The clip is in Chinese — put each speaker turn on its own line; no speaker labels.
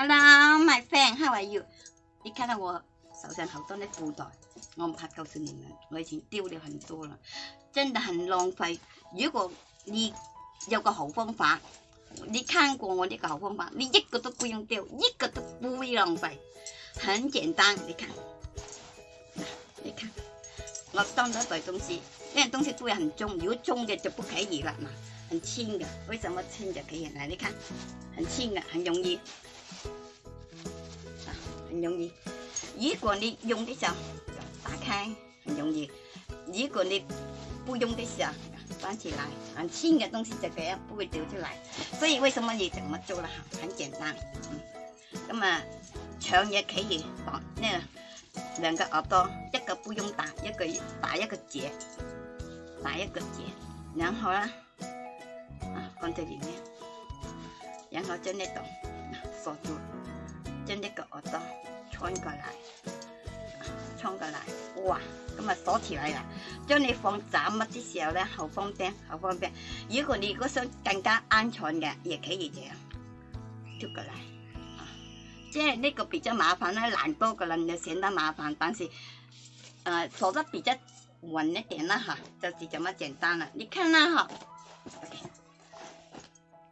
Hello, my friend, how are you？你看到我手上好多的布袋，我唔怕告诉你们，我以前丢了很多了，真的很浪费。如果你有个好方法，你看过我呢个好方法，你一个都不用丢，一个都不会浪费，很简单。你看，你看，我装咗一袋东西，因为东西都会很重，如果重嘅就不可以了嘛，很轻的，为什么轻就可以？来，你看，很轻的，很容易，啊，很容易。如果你用的时候打开，很容易；如果你不用的时候关起来，很轻的东西就这样不会掉出来。所以为什么你怎么做了？很简单，嗯，咁啊，长也可以绑那两个耳朵，一个不用打，一个打一个结，打一个结，然后呢，啊放在里面，然后将那度将那个耳朵穿过来，穿过来，哇，咁啊锁起来啦。将你放杂物的时候咧，好方便，好方便。如果你如果想更加安全嘅，也可以这样丢过来。啊，即系呢个比较麻烦啦，难多个人就显得麻烦，但是，呃，锁得比较稳一点啦吓，就是这么简单啦。你看啦吓。